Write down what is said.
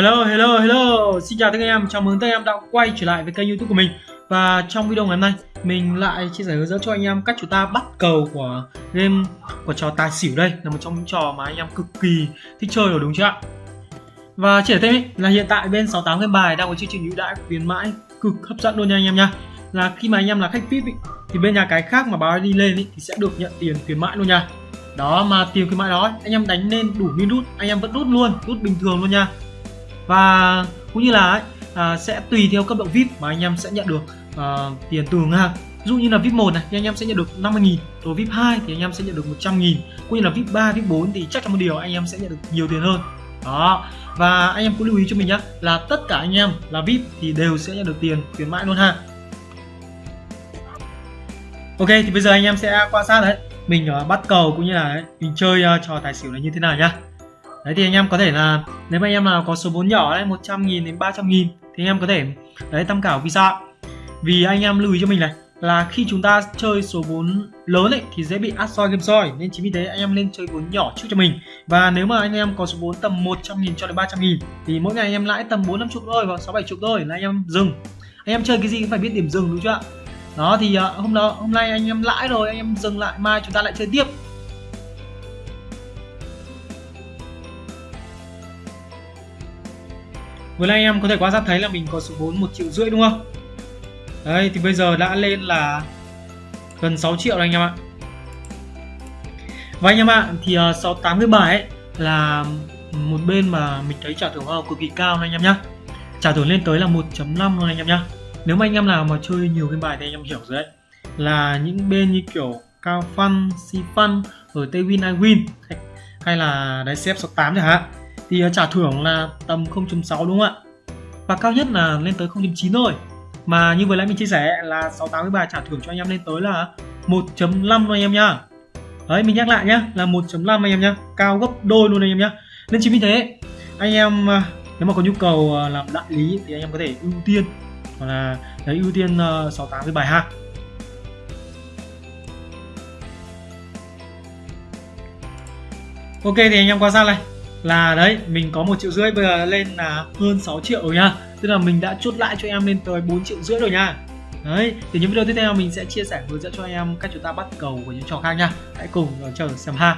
Hello, hello, hello. Xin chào tất cả anh em, chào mừng tất cả anh em đã quay trở lại với kênh youtube của mình. Và trong video ngày hôm nay Mình lại chia sẻ hướng dẫn cho anh em cách chúng ta bắt cầu của game của trò tài xỉu đây. Là một trong những trò mà anh em cực kỳ thích chơi rồi đúng chưa ạ? Và chỉ thêm ý, là hiện tại bên 68 game bài đang có chương trình ưu đãi khuyến mãi cực hấp dẫn luôn nha anh em nha. Là khi mà anh em là khách VIP ý, thì bên nhà cái khác mà báo đi lên ý, thì sẽ được nhận tiền khuyến mãi luôn nha. Đó mà tiền khuyến mãi đó anh em đánh lên đủ min rút anh em vẫn rút luôn rút bình thường luôn nha và cũng như là à, sẽ tùy theo cấp độ VIP mà anh em sẽ nhận được à, tiền từ ngang ví dụ như là VIP 1 này thì anh em sẽ nhận được 50.000 rồi VIP 2 thì anh em sẽ nhận được 100.000 cũng như là VIP 3, VIP 4 thì chắc chắn một điều anh em sẽ nhận được nhiều tiền hơn. Đó. Và anh em cũng lưu ý cho mình nhé là tất cả anh em là VIP thì đều sẽ nhận được tiền khuyến mãi luôn ha. Ok thì bây giờ anh em sẽ quan sát đấy. Mình à, bắt cầu cũng như là mình chơi à, trò tài xỉu này như thế nào nhá đấy thì anh em có thể là nếu mà anh em nào có số vốn nhỏ đấy 100 nghìn đến 300 nghìn thì anh em có thể đấy tham khảo vì sao vì anh em lưu ý cho mình này là khi chúng ta chơi số vốn lớn ấy thì dễ bị át soi game soi nên chính vì thế anh em nên chơi vốn nhỏ trước cho mình và nếu mà anh em có số vốn tầm 100 nghìn cho đến 300 nghìn thì mỗi ngày anh em lãi tầm 4 năm chục thôi hoặc 6 7 chục thôi là anh em dừng anh em chơi cái gì cũng phải biết điểm dừng đúng chưa ạ đó thì hôm đó hôm nay anh em lãi rồi anh em dừng lại mai chúng ta lại chơi tiếp vừa nãy anh em có thể quan sát thấy là mình có số vốn một triệu rưỡi đúng không? Đấy thì bây giờ đã lên là gần 6 triệu rồi anh em ạ. Và anh em ạ thì uh, 68 cái bài ấy là một bên mà mình thấy trả thưởng hoa cực kỳ cao anh em nhá. Trả thưởng lên tới là 1.5 luôn anh em nhá. Nếu mà anh em nào mà chơi nhiều cái bài thì anh em hiểu rồi đấy. Là những bên như kiểu cao fun si fun ở tây win i win hay là đấy xếp 68 chẳng hạn thì à, trả thưởng là tầm 0.6 đúng không ạ? Và cao nhất là lên tới 0.9 thôi. Mà như vừa nãy mình chia sẻ là 68 cái bài trả thưởng cho anh em lên tới là 1.5 thôi anh em nhá. Đấy, mình nhắc lại nhá, là 1.5 anh em nhá. Cao gấp đôi luôn anh em nhá. Nên chính vì thế, anh em à, nếu mà có nhu cầu à, làm đại lý thì anh em có thể ưu tiên, hoặc là, đấy, ưu tiên 68 cái bài ha. Ok, thì anh em quan sát này là đấy, mình có một triệu rưỡi, bây giờ lên là hơn 6 triệu rồi nha. Tức là mình đã chốt lại cho em lên tới 4 triệu rưỡi rồi nha. Đấy, thì những video tiếp theo mình sẽ chia sẻ hướng dẫn cho em cách chúng ta bắt cầu của những trò khác nha. Hãy cùng chờ xem ha.